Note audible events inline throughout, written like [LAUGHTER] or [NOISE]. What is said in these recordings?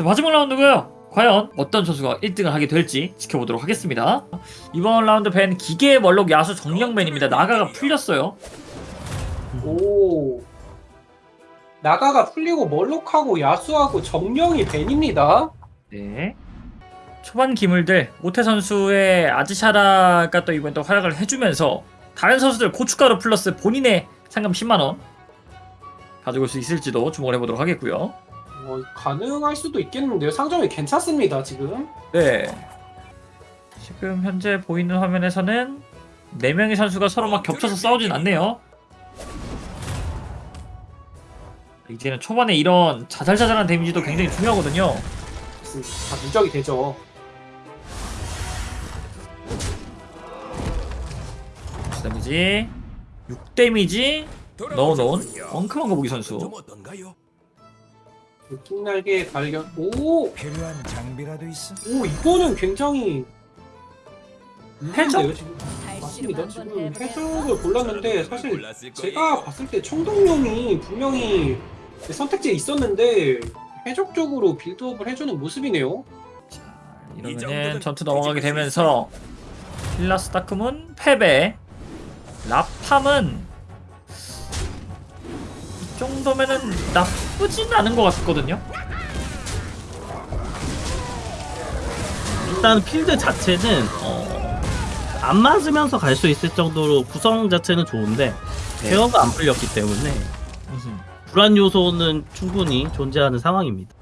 자 마지막 라운드고요. 과연 어떤 선수가 1등을 하게 될지 지켜보도록 하겠습니다. 이번 라운드 ban 기계 멀록 야수 정령 ban입니다. 나가가 풀렸어요. 오. 나가가 풀리고 멀록하고 야수하고 정령이 ban입니다. 네. 초반 기물들 모태 선수의 아즈샤라가 또 이번 또 활약을 해주면서 다른 선수들 고춧가루 플러스 본인의 상금 10만 원 가져올 수 있을지도 주목을 해보도록 하겠고요. 어, 가능할 수도 있겠는데요. 상점이 괜찮습니다, 지금. 네. 지금 현재 보이는 화면에서는 4명의 선수가 서로 막 겹쳐서 싸우진 않네요. 이제는 초반에 이런 자잘자잘한 데미지도 굉장히 중요하거든요. 다 누적이 되죠. 데미지 6 데미지 넣어놓은 엉큼한 거북이 선수. 좀 어떤가요? 킹날개 발견. 오! 필요한 장비라도 있어. 오, 이거는 굉장히. 해적? 있는데요, 지금. 맞습니다. 지금 해적을 골랐는데 사실 제가 봤을 때 청동용이 분명히 선택지에 있었는데 해적 쪽으로 빌드업을 해주는 모습이네요. 이러면은 전투 넘어가게 되면서 힐라스 다크문 패배 라팜은 이 정도면은 나쁘진 않은 것 같거든요 일단 필드 자체는 어, 안 맞으면서 갈 수 있을 정도로 구성 자체는 좋은데 네. 케어가 안 풀렸기 때문에 불안 요소는 충분히 존재하는 상황입니다.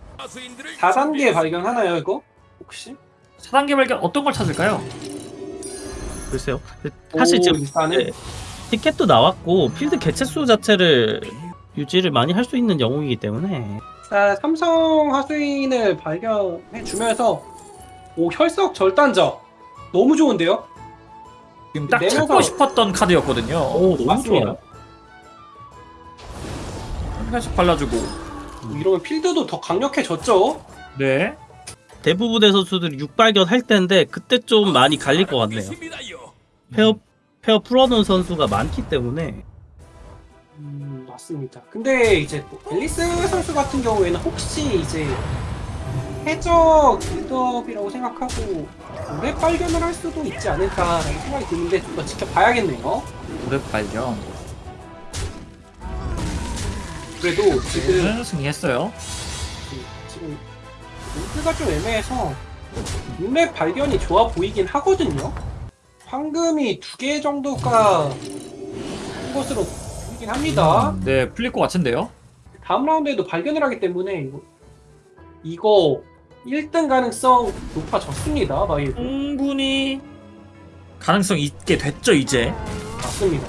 4단계 발견하나요, 이거? 혹시? 4단계 발견 어떤 걸 찾을까요? 글쎄요. 사실 오, 지금 일단은 네, 티켓도 나왔고 필드 개체 수 자체를 유지를 많이 할 수 있는 영웅이기 때문에 자, 삼성 하수인을 발견해 주면서 오 혈석 절단적 너무 좋은데요? 지금 딱 내면서- 찾고 싶었던 카드였거든요 오 너무 맞습니다. 좋아요. 살짝 발라주고 이러면 필드도 더 강력해졌죠? 네 대부분의 선수들이 6발견 할 텐데 그때 좀 많이 갈릴 것 같네요. 페어 페어 풀어놓은 선수가 많기 때문에 음, 맞습니다. 근데 이제 또 앨리스 선수 같은 경우에는 혹시 이제 해적 빌드업이라고 생각하고 오렙 발견을 할 수도 있지 않을까라는 생각이 드는데 좀 더 지켜봐야겠네요. 오래 발견 그래도 지금 는 승리했어요 지금 링크가 좀 애매해서 룬랩 발견이 좋아 보이긴 하거든요. 황금이 두 개 정도가 한 것으로 보이긴 합니다. 네 풀릴 것 같은데요 다음 라운드에도 발견을 하기 때문에 이거, 이거 1등 가능성 높아졌습니다. 마이브 충분히 가능성 있게 됐죠 이제 맞습니다.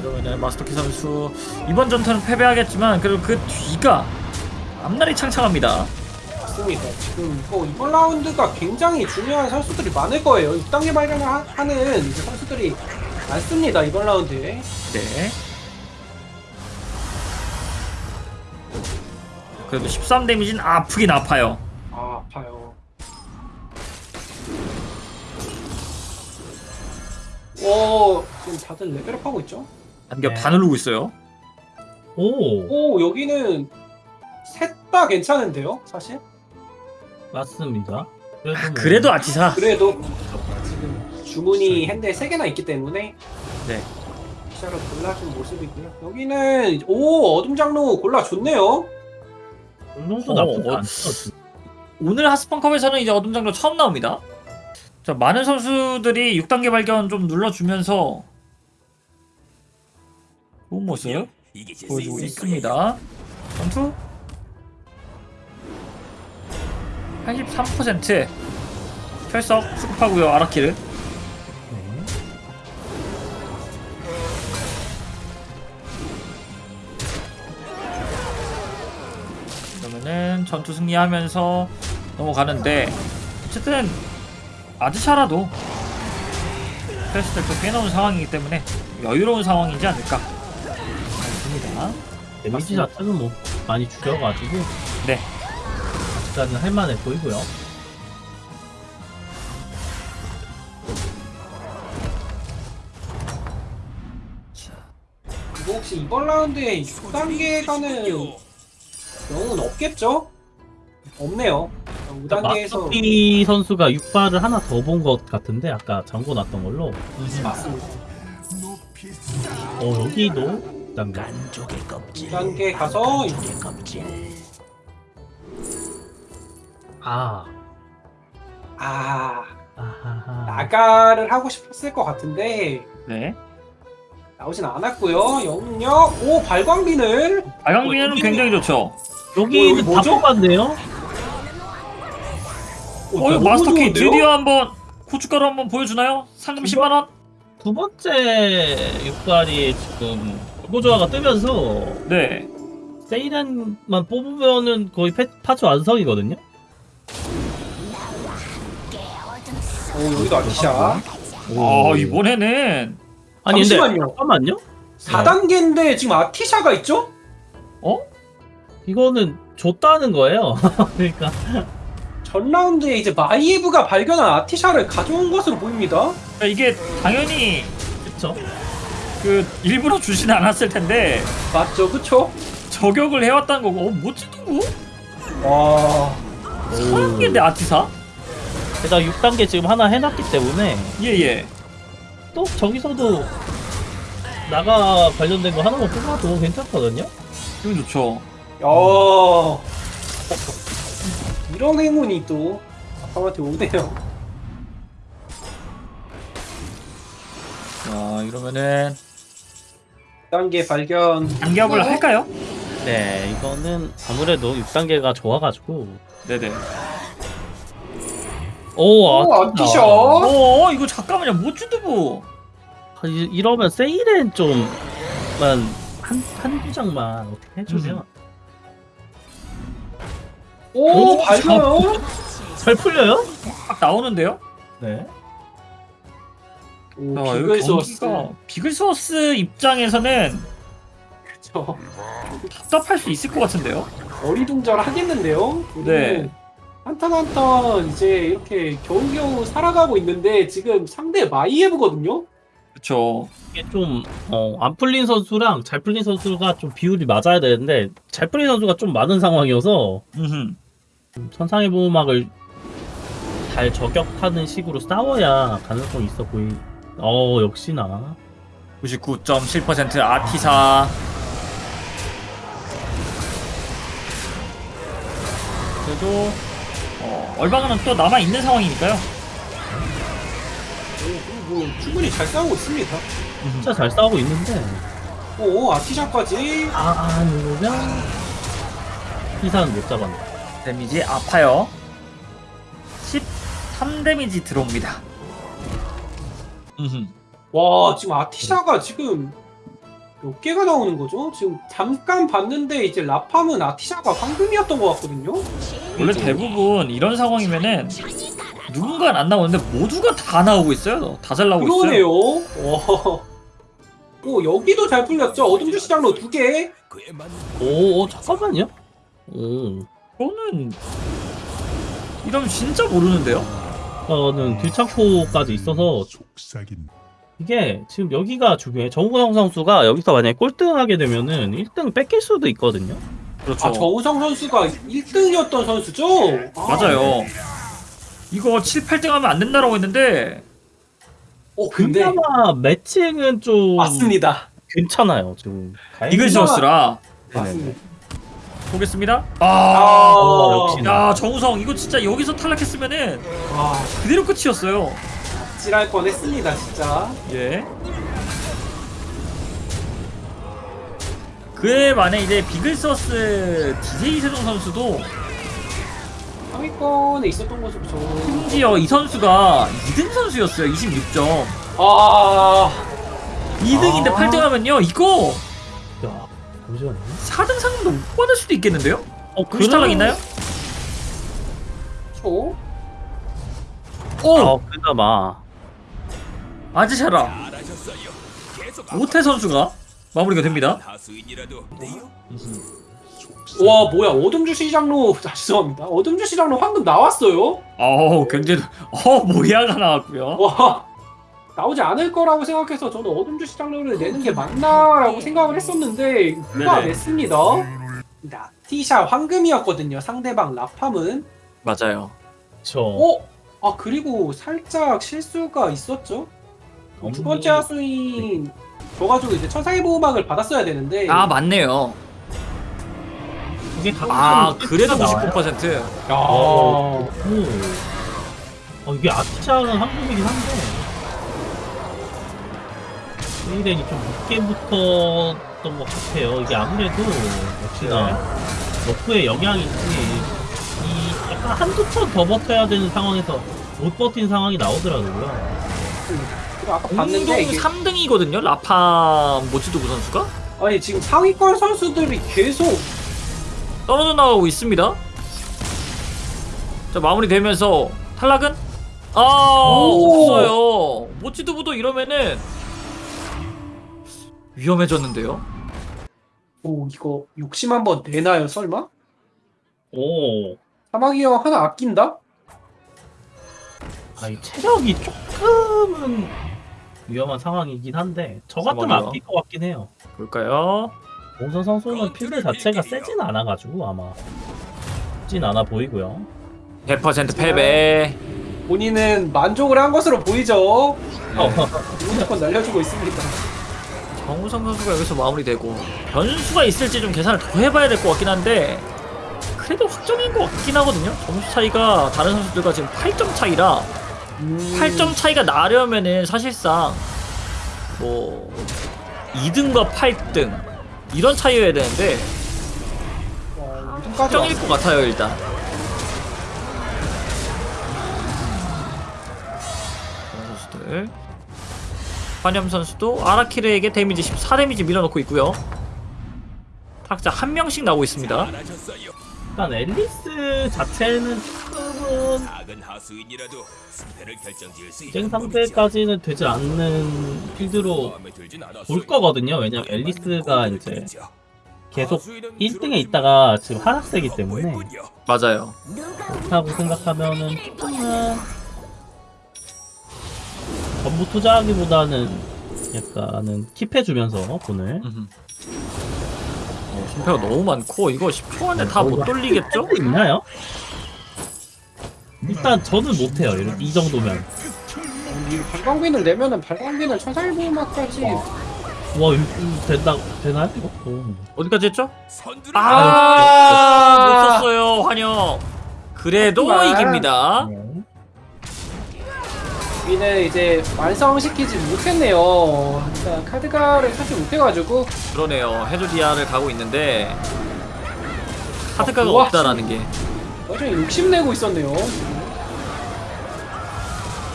이러면은 마스터키 선수 이번 전투는 패배하겠지만 그래도 그 뒤가 앞날이 창창합니다. 맞습니다. 지금 이거 이번 라운드가 굉장히 중요한 선수들이 많을 거예요. 6단계 발견을 하, 이제 선수들이 많습니다. 이번 라운드에. 네. 그래도 13 데미지는 아프긴 아파요. 아 아파요. 오 지금 다들 레벨업 하고 있죠? 안겹 네. 다 누르고 있어요. 오 오 여기는 셋 다 괜찮은데요, 사실? 맞습니다. 그래도, 아, 뭐- 그래도 아치사. 그래도 주문이 핸드에 세 개나 있기 때문에 네. 시작을 골라준 모습이고요. 여기는 오 어둠 장로 골라줬네요. 이 정도 어, 나쁘지 어. 않죠. 오늘 하스펀컵에서는 이제 어둠 장로 처음 나옵니다. 자, 많은 선수들이 6단계 발견 좀 눌러주면서 좋은 모습 보여주고 있습니다. 전투 83% 철석 수급하고요 아라키를 그러면은 전투 승리하면서 넘어가는데 어쨌든 아드샤라도 패스를 좀 빼놓은 상황이기 때문에 여유로운 상황이지 않을까 생각합니다. 데미지 자체는 뭐 많이 줄여가지고 네. 아직까지는 할만해 보이고요. 이거 혹시 이번 라운드에 6단계 가는 영웅은 없겠죠? 없네요. 5단계에서 마스피 선수가 6발을 하나 더 본 것 같은데 아까 잠궈 놨던 걸로 맞습니다. 어 여기도 단계 2단계 가서 아 아 아하하 나가를 하고 싶었을 것 같은데 네. 나오진 않았고요. 영웅력 오 발광빈을 발광비는 어, 굉장히 좋죠. 여기는 여기 다 뭐죠? 뽑았네요 어, 너무 마스터키 좋은데요? 드디어 한번 고춧가루 한번 보여주나요? 상금 10만 원? 두 번째 6발이 지금 고조화가 뜨면서 네. 세이렌만 뽑으면은 거의 패, 파츠 완성이거든요 오 여기도 아티샤. 아 이번에는 아니 근데 잠시만요. 잠깐만요 4단계인데 지금 아티샤가 있죠? 어? 이거는 줬다는 거예요 [LAUGHS] 그러니까 전 라운드에 이제 마이에브가 발견한 아티샤를 가져온 것으로 보입니다. 그러니까 이게 당연히 그쵸 그 일부러 주진 않았을 텐데 맞죠, 그쵸? 저격을 해왔다는 거고 어, 뭐지 누구? 와, 사람인데 아티사? 게다가 6단계 지금 하나 해놨기 때문에 예예. 또 저기서도 나가 관련된 거 하나만 뽑아도 괜찮거든요 기분 좋죠. 야, [LAUGHS] 이런 행운이 또 아빠한테 오네요. 자 이러면은 2단계 발견. 단기업을 할까요? 네 이거는 아무래도 6단계가 좋아가지고 네네. 오, 오, 아, 아티샤. 어 이거 잠깐만요 모주드부. 아, 이- 이러면 세일엔 좀만 한, 한두 장만 어떻게 해주면 오, 오, 발견. 잘 풀려요? 딱 나오는데요? 네 오, 아, 비글스워스. 경기가 비글스워스 입장에서는 그쵸. 답답할 수 있을 것 같은데요? 어리둥절 하겠는데요? 네. 한탄 한탄 이제 이렇게 겨우겨우 살아가고 있는데 지금 상대 마이에브거든요? 그렇죠. 이게 좀, 어, 안 풀린 선수랑 잘 풀린 선수가 좀 비율이 맞아야 되는데, 잘 풀린 선수가 좀 많은 상황이어서, 음. 천상의 보호막을 잘 저격하는 식으로 싸워야 가능성이 있어 보이. 어, 역시나. 99.7% 아티사. 그래도 어, 얼방은 또 남아 있는 상황이니까요. 오, 뭐 충분히 잘 싸우고 있습니다. 진짜 잘 싸우고 있는데, 오, 아티샤까지. 아, 아, 누르면, 이사는 못 잡았네. 데미지 아파요. 13 데미지 들어옵니다. 와, 지금 아티샤가 지금 몇 개가 나오는 거죠? 지금 잠깐 봤는데 이제 라팜은 아티샤가 황금이었던 것 같거든요? 원래 대부분 이런 상황이면은 누군가는 안 나오는데 모두가 다 나오고 있어요. 다 잘 나오고 그러네요. 있어요. 와. 오, 여기도 잘 풀렸죠? 어둠주 시장로 두 개. 오, 오, 잠깐만요. 오, 이거는 이러면 진짜 모르는데요? 저는 들창포까지 있어서 이게 지금 여기가 중요해. 정우성 선수가 여기서 만약에 꼴등하게 되면은 1등 뺏길 수도 있거든요. 그렇죠. 아, 정우성 선수가 1등이었던 선수죠? 아, 맞아요. 이거 7, 8등 하면 안 된다라고 했는데 어, 근데 그나마 매칭은 좀 맞습니다. 괜찮아요. 지금 이글스워스라 맞습니다. 보겠습니다. 아, 아, 어, 역시. 야 정우성 이거 진짜 여기서 탈락했으면은 와, 그대로 끝이었어요. 찔할 뻔했습니다, 진짜. 예. 그에 반해 이제 비글서스 DJ 세종 선수도 상위권에 있었던 모습 저. 심지어 이 선수가 2등 선수였어요. 26점. 아, 2등인데 아. 8등 하면요. 이거 야, 잠시만요. 4등 상금도 못 받을 수도 있겠는데요? 어, 혹시 탈락 있나요? 저. 오! 아, 그나마 아지샤라. 오태 선수가 마무리가 됩니다. 와, 뭐야, 어둠주 시장로, 아, 죄송합니다. 어둠주 시장로 황금 나왔어요? 어우, 굉장히 어, 모리아가 나왔고요. 와, 나오지 않을 거라고 생각해서 저는 어둠주 시장로를 내는 게 맞나 라고 생각을 했었는데, 누가. 냈습니다. 아티샤 황금이었거든요. 상대방 라팜은. 맞아요. 저 어? 아 그리고 살짝 실수가 있었죠. 두 번째 하수인 줘가지고 이제 천사의 보호막을 받았어야 되는데. 아 맞네요. 그게 가끔 아 그래도 나와요. 99%. 야. 오. 어, 이게 아티샤는 한국이긴 한데 스웨이덴이 좀 늦게 붙었던 것 같아요. 이게 아무래도 역시나 너프의 영향인지 이 약간 한두 턴 더 버텨야 되는 상황에서 못 버틴 상황이 나오더라고요. 아까 공동 봤는데 이게 3등이거든요. 라파 모치도구 선수가 아니 지금 상위권 선수들이 계속 떨어져 나가고 있습니다. 자 마무리되면서 탈락은 아 오. 없어요. 모치도구도 이러면은 위험해졌는데요. 오 이거 욕심 한번 내나요 설마? 오, 사마귀어 하나 아낀다? 아, 이 체력이 조금은 위험한 상황이긴 한데 저 같으면 상황이요? 아낄 것 같긴 해요. 볼까요? 공선 선수는 필드 자체가 세진 않아가지고 아마 진 않아 보이고요. 100% 패배. 본인은 만족을 한 것으로 보이죠. 어, 무조건 날려주고 있습니다. 정우성 선수가 여기서 마무리되고 변수가 있을지 좀 계산을 더 해봐야 될 것 같긴 한데 그래도 확정인 것 같긴 하거든요. 점수 차이가 다른 선수들과 지금 8점 차이라 음, 8점 차이가 나려면은 사실상 뭐 2등과 8등 이런 차이여야 되는데 확정일. 것 같아요 일단. 환염 선수도 아라키르에게 데미지 14 데미지 밀어넣고 있고요. 타락자 한 명씩 나오고 있습니다. 일단 앨리스 자체는 조금은 작은 하수인이라도 승패를 결정지을 수 경쟁 상대까지는 되지 않는 필드로. 볼 거거든요. 왜냐면 앨리스가 이제 계속 1등에 있다가 지금 하락세기 때문에 맞아요. 그렇다고 생각하면은 조금은 전부 투자하기보다는 약간은 킵해주면서 돈을. 어, 심표가 너무 많고 이거 10초 안에 다 못 돌리겠죠? 할 있나요? 일단 저는 못해요. 이런- 이 정도면 이 발광빈을 내면은 발광빈을 천살보호막까지 와 이거 된다 되나요 이거? 오. 어디까지 했죠? 선두를 아, 못 썼어요 환영. 그래도 하지만- 이깁니다. 네. 우리는 이제 완성시키지 못했네요. 일단 카드가를 사지 못해가지고 그러네요. 해조디아를 가고 있는데 카드가가 우와. 없다라는 게 여전히 욕심내고 있었네요.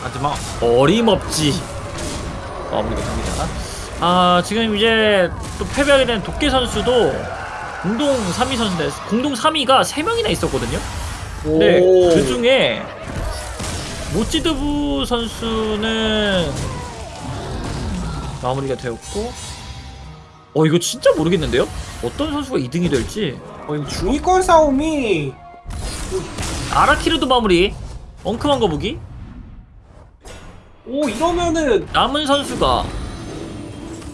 하지만 어림없지 마무리가 됩니다. 아 지금 이제 또 패배하게 된 도끼 선수도 공동 3위 선수인데 공동 3위가 3명이나 있었거든요. 근데 오. 그 중에 모찌드부 선수는 마무리가 되었고 어 이거 진짜 모르겠는데요? 어떤 선수가 2등이 될지 어, 이 중위권 싸움이 아라키르도 마무리 엉큼한 거북이 오 이러면은 남은 선수가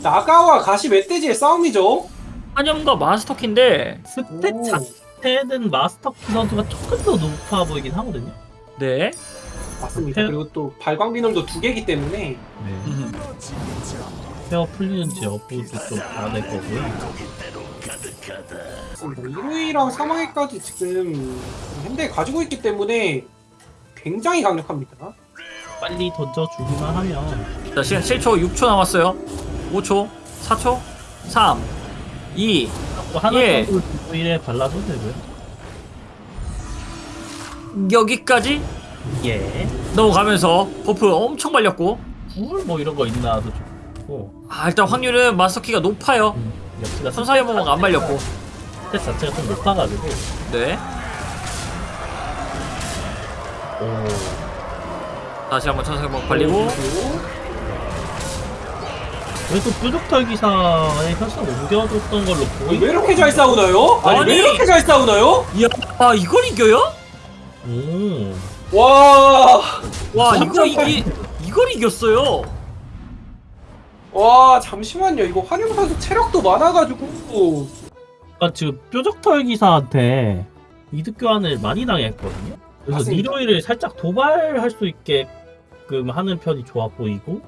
나가와 가시 멧돼지의 싸움이죠. 한염과 마스터키인데 스탯 오. 자체는 마스터키 선수가 조금 더 높아 보이긴 하거든요. 네 맞습니다. 패- 그리고 또 발광비널도 두 개기 때문에 네. 음. 페어 풀리는지 여부도 좀 봐야 될 거고요. 맞습니다. 1위랑 3위까지 지금 현대 가지고 있기 때문에 굉장히 강력합니다. 빨리 던져주기만 하면 자 시간 7초 6초 남았어요 5초 4초 3 2뭐 하나 예. 정도 일에 발라도 되고요. 여기까지 예. 넘어가면서 버프 엄청 말렸고 불뭐 이런 거 있나도 좋고. 아 일단 확률은 마스터키가 높아요 음, 역시나 선사의 모모가 안 말렸고 스탯 자체가 좀 높아가지고. 네 오. 다시 한번 모모 발리고 그래도 뾰족털 기사에 훨씬 옮겨줬던 걸로 보이. 왜 이렇게 잘 싸우나요? 아니, 아니. 왜 이렇게 잘 싸우나요? 이야 아 이걸 이겨요? 오. 와, 와 이거 이기 이걸 이겼어요 와 잠시만요. 이거 환영 선수 체력도 많아가지고 약간 지금 뾰족털 기사한테 이득 교환을 많이 당했거든요. 그래서 맞습니다. 니로이를 살짝 도발할 수 있게 끔 하는 편이 좋아 보이고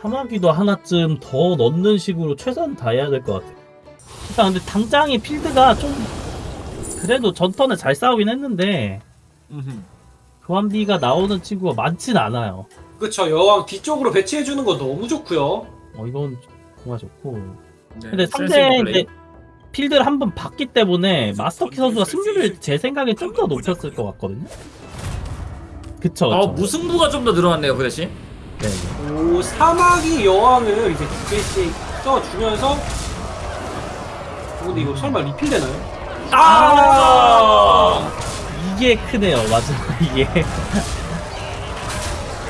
사마귀도 하나쯤 더 넣는 식으로 최선 다해야 될 것 같아요. 일단 근데 당장의 필드가 좀 그래도 전턴에 잘 싸우긴 했는데 교환비가 나오는 친구가 많진 않아요. 그쵸 여왕 뒤쪽으로 배치해주는 거 너무 좋고요 어 이건 정말 좋고 네, 근데 상대. 이제 필드를 한번 봤기 때문에 마스터키 선수가 승률을 제 생각에 좀 더 높였을 것 같거든요. 그쵸, 어 그쵸. 무승부가 좀 더 늘어났네요 그 대신 네. 오 사마귀 여왕을 이제 두 개씩 써주면서 어, 근데 이거 설마 리필 되나요? 아 이게 크네요, 맞아. [LAUGHS] 이게.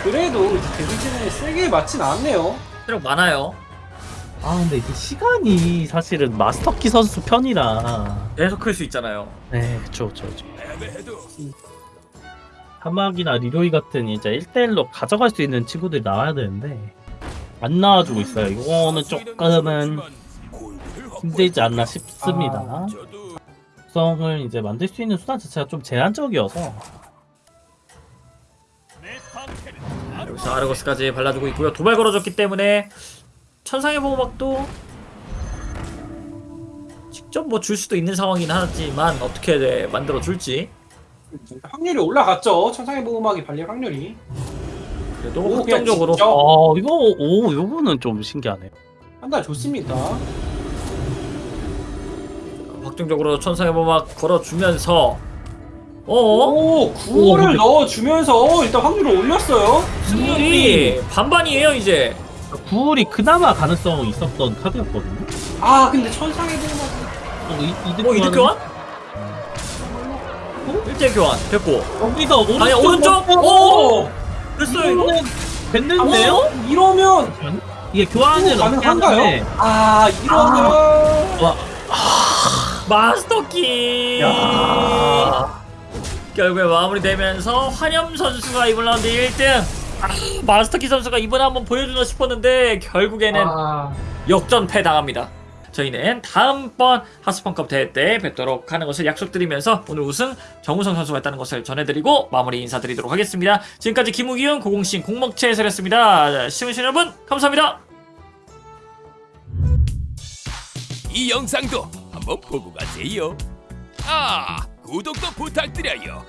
그래도 이제 데미지는 세게 맞진 않네요 체력 많아요 아, 근데 이게 시간이 사실은 마스터키 선수 편이라. 계속 클 수 있잖아요 네, 그쵸, 그쵸, 그쵸. 사막이나 리로이 같은 이제 1대1로 가져갈 수 있는 친구들이 나와야 되는데, 안 나와주고 있어요. 이거는 조금은 힘들지 않나 싶습니다. 아. 특성을 이제 만들 수 있는 수단 자체가 좀 제한적이어서 여기서 아르고스까지 발라주고 있고요 도발 걸어줬기 때문에 천상의 보호막도 직접 뭐 줄 수도 있는 상황이긴 하지만 어떻게 네, 만들어 줄지 확률이 올라갔죠. 천상의 보호막이 발릴 확률이. 그래도 오, 확정적으로. 어 이거 오 요거는 좀 신기하네요. 판단 좋습니다. 확정적으로 천상의 보호막 걸어주면서 어? 오 구호를 넣어주면서 일단 확률을 올렸어요. 승률이 반반이에요 이제. 구울이 그나마 가능성이 있었던 카드였거든요. 아 근데 천상의 보호막이 어, 이, 이득 뭐 이득 교환? 1대 교환 됐고 여기서 오른쪽 아니 오른쪽? 먹고 오! 됐어요 이거 됐는데요? 어? 이러면 이게 넣게 가능한가요? 아 이러면 마스터키 야. 결국에 마무리되면서 환염 선수가 이번 라운드 1등 아, 마스터키 선수가 이번에 한번 보여주나 싶었는데 결국에는 아, 역전패 당합니다 저희는 다음번 하스펀컵 대회 때 뵙도록 하는 것을 약속드리면서 오늘 우승 정우성 선수가 했다는 것을 전해드리고 마무리 인사드리도록 하겠습니다 지금까지 김우기훈 고공신 공먹체 해설이었습니다 시청해주신 여러분 감사합니다 이 영상도 한번 보고 가세요. 아 구독도 부탁드려요.